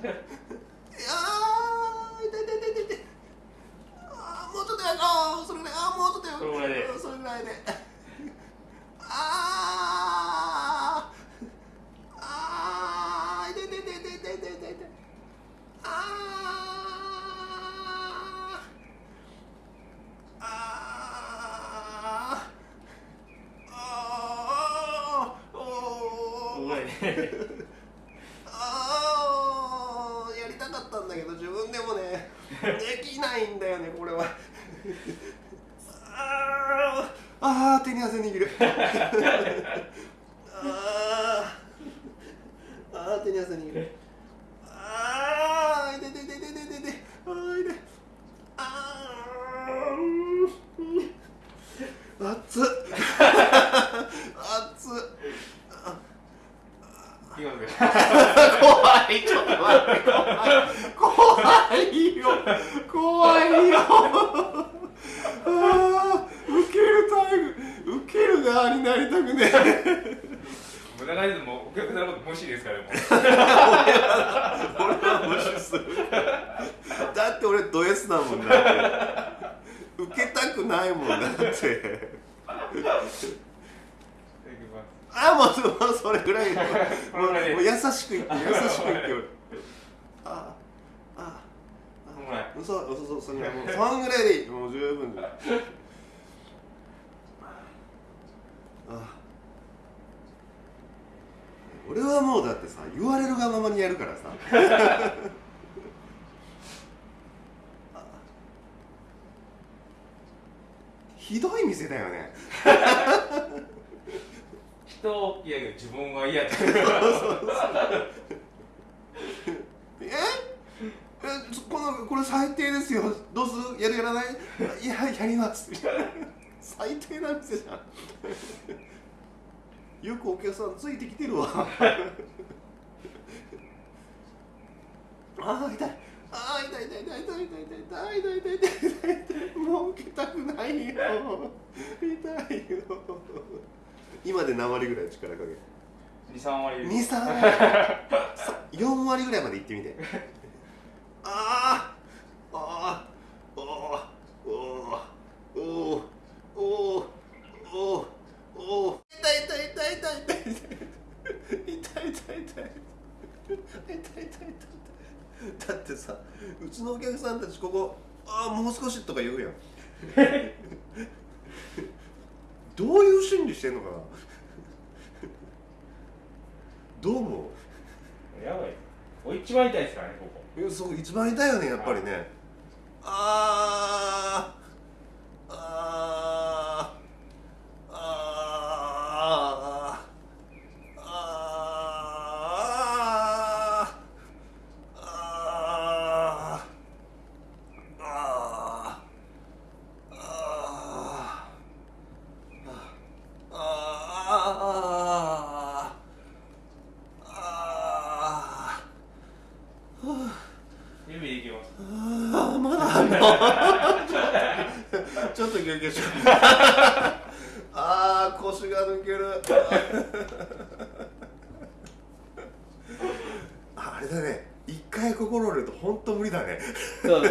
ー痛い痛い痛い痛いあーもうちょっとやあーそれぐらい。あーもうちょっとやそれぐらいで。それぐらいで。あー。あー痛い痛い痛い痛い痛い痛い痛い痛いあー。あー。あー。おー。ここぐらいであ けど自分でもねできないんだよねこれは。あーあー手に汗握る。あーあー手に汗握るあー痛い痛い痛い痛い痛い痛い痛いあー痛いあーうん熱っ熱っいきますよ怖いちょっと待って。怖いよ。怖いよ。あー受けるタイプ受ける側になりたくね。え無駄なりでもお客さんのこと無視ですからもう。俺は無視する。だって俺ド S だもんだって。受けたくないもんだっていきますあもう それぐらい もう優しく言って 優しく言って俺。ああこのぐらいそうそうそうそんぐらいもうそんぐらいでいい。もう十分だあ。俺はもうだってさ言われるがままにやるからさ。あ。ひどい店だよね人を嫌やけど自分は嫌だ。え？えこのこれ最低ですよ。どうする？やるやらない？いややります。最低な店じゃん よくお客さんついてきてるわ。あー痛い。あー痛い痛い痛い痛い痛い痛い痛い痛い痛い痛い痛い痛いもう受けたくないよ痛いよ今で何割ぐらい力かけ23割二三四割ぐらいまで行ってみて。あーあーおーおーおーおーおーおー痛い痛い痛い痛い痛い痛い痛い痛い痛い痛い痛い痛い痛いだってさうちのお客さんたちここああもう少しとか言うやんどういう心理してんのかな？どう思やばい。これ一番痛いですからねここ。ういやそう一番痛いよねやっぱりね。あーあーあーあーあーあーあーあー指でいきますあーまだあんの ちょっと休憩しよう。あー腰が抜ける。ああれだね。一回心折れると本当無理だね。そう